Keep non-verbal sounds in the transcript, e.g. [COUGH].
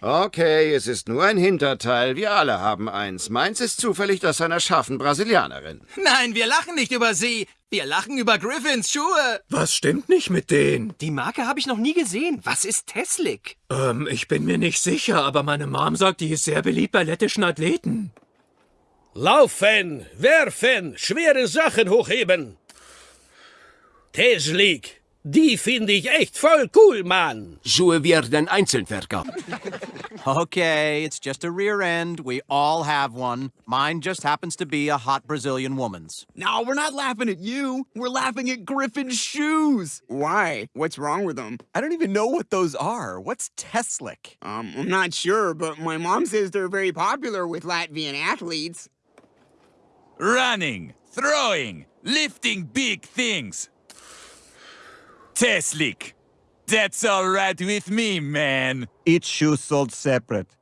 Okay, es ist nur ein Hinterteil. Wir alle haben eins. Meins ist zufällig das einer scharfen Brasilianerin. Nein, wir lachen nicht über sie. Wir lachen über Griffins Schuhe. Was stimmt nicht mit denen? Die Marke habe ich noch nie gesehen. Was ist Teslik? Ähm, ich bin mir nicht sicher, aber meine Mom sagt, die ist sehr beliebt bei lettischen Athleten. Laufen, werfen, schwere Sachen hochheben. Teslik, die finde ich echt voll cool, Mann. Schuhe werden einzeln verkauft. [LAUGHS] Okay, it's just a rear end. We all have one. Mine just happens to be a hot Brazilian woman's. No, we're not laughing at you. We're laughing at Griffin's shoes. Why? What's wrong with them? I don't even know what those are. What's Teslic? Um, I'm not sure, but my mom says they're very popular with Latvian athletes. Running, throwing, lifting big things. Teslik. That's all right with me, man. Each shoe sold separate.